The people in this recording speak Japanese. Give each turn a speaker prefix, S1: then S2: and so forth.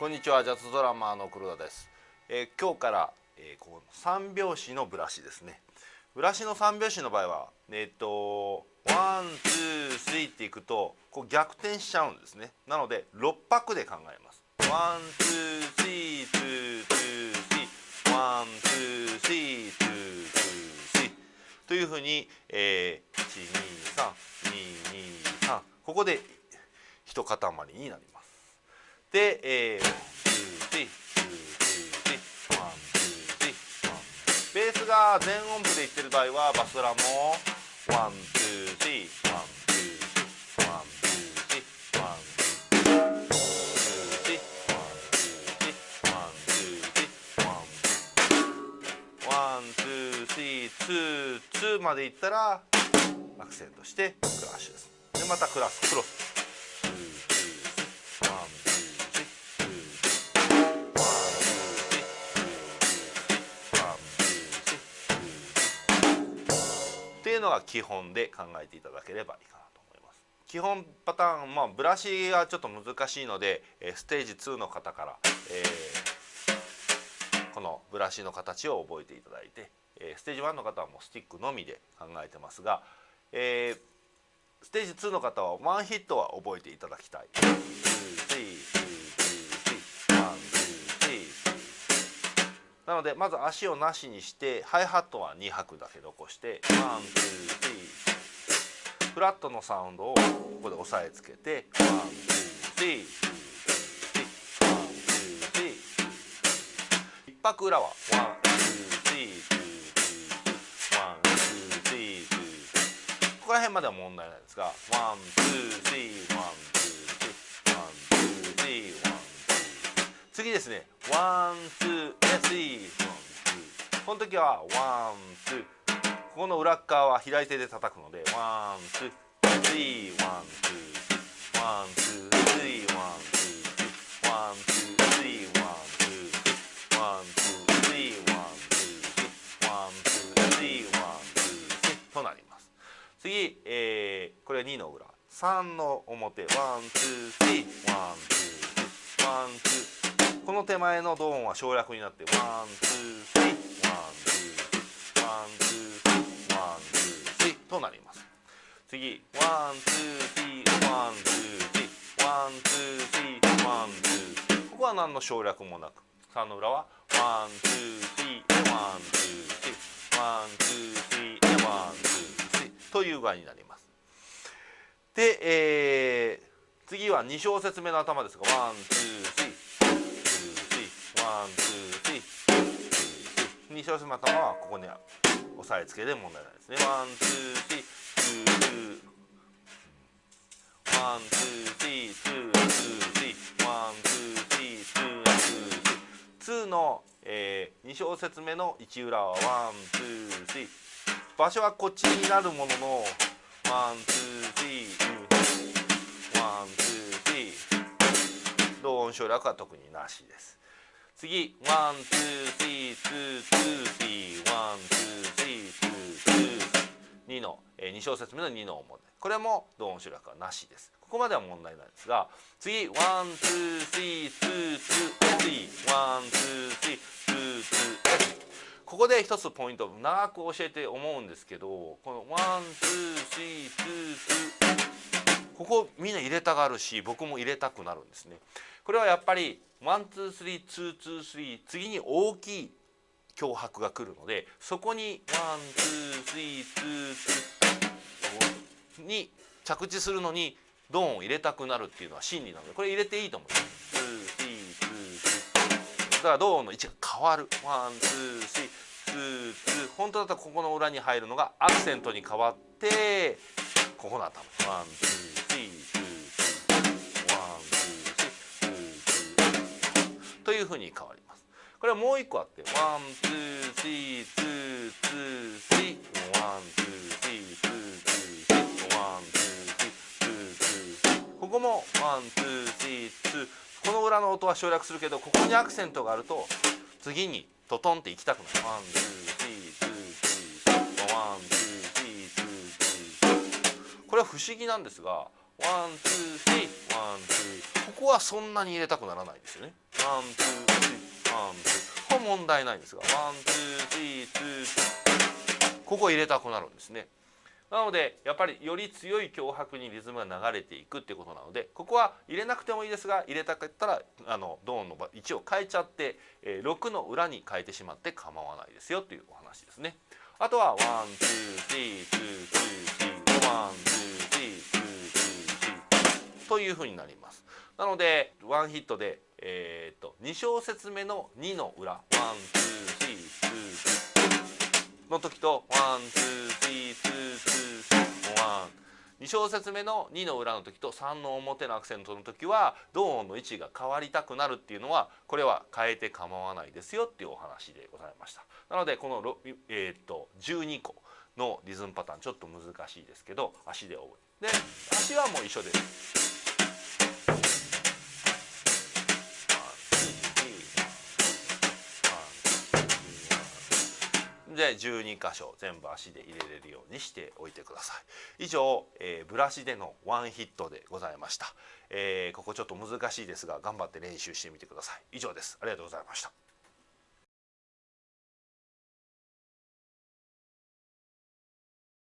S1: こんにちはジャズドラマーの黒田です、えー、今日から、えー、この三拍子のブラシですね。ブラシの三拍子の場合はえっ、と one two three っていくとこう逆転しちゃうんですね。なので6拍で考えます。 one two three two two three。one two three two two three。というふうに、えー、123223ここで一塊になります。で、えー、ベースが全音符でいってる場合はバスドラも one two three one two one two three one two three one two one two three two two までいったらアクセントしてクラッシュですでまたクラスクロスのが基本で考えていただければいいかなと思います。基本パターン、まあ、ブラシがちょっと難しいのでステージ2の方から、えー、このブラシの形を覚えていただいてステージ1の方はもうスティックのみで考えてますが、えー、ステージ2の方はワンヒットは覚えていただきたい。なのでまず足をなしにしてハイハットは2拍だけ残して one two。フラットのサウンドをここで押さえつけて one two three拍裏はここら辺までは問題ないですが1 2 3次ですね。 one two three。one two。この時は one two。ここの裏側は左手で叩くので one two。three one two one two three one twoー。 one two three one two。one two three one two。one two three one two。となります。次、えー、これ2の裏。3の表。 one two three one two。one two。この手前のドーンは省略になって one two three one two three one two three one two three となります次 one two three one two three one two three one two ここは何の省略もなく3の裏は one two three one two three one two three one two three という具合になりますで、えー、次は2小節目の頭ですが one two three one two three。2小節の頭はここに押さえつけで問題ないですね。 one two three。two two one two three two two three one two three two twoー。 two の、えー、2小節目の1裏は one two three。場所はこっちになるものの one two three one two three。ドーン省略は特になしです。次。 one two three two two three one two three two two。2の、えー、2小節目の2の表これもドーン省略はなしです。ここまでは問題ないですが次。 one two three two two three。one two three two two。ここで一つポイント長く教えて思うんですけどこの one two three two two。ここみんな入れたがるし僕も入れたくなるんですね。これはやっぱり one two three two two three 次に大きい強拍が来るのでそこに one two three two two に着地するのにドーンを入れたくなるっていうのは心理なのでこれ入れていいと思います。ツースリーツーツー。だからドンの位置が変わる。 one two three two two。本当だったらここの裏に入るのがアクセントに変わってここの頭 one two three two three というふうに変わります。これはもう一個あって one two three two two threeワンツースリーツーツースリーワンツースリーツーツーここもワンツースリーツーこの裏の音は省略するけどここにアクセントがあると次にトトンっていきたくなる one two three two two one two three two two は不思議なんですが one two three one two。ここはそんなに入れたくならないですよね。 one two three one twoー。こ問題ないんですが one two three two two。ここ入れたくなるんですね。なのでやっぱりより強い強拍にリズムが流れていくってことなのでここは入れなくてもいいですが入れたかったらあのドーンの位置を変えちゃって、えー、6の裏に変えてしまって構わないですよというお話ですね。あとはーというふうになります。なのでワンヒットで、えーと、と2小節目の2の裏 one two three two two の時と one two three two two 2小節目の2の裏の時と3の表のアクセントの時はドーンの位置が変わりたくなるっていうのはこれは変えて構わないですよっていうお話でございました。なのでこの、えー、っと12個のリズムパターンちょっと難しいですけど足で覚えで足はもう一緒です。で12箇所全部足で入れれるようにしておいてください。以上、えー、ブラシでのワンヒットでございました、えー、ここちょっと難しいですが頑張って練習してみてください。以上です。ありがとうございました。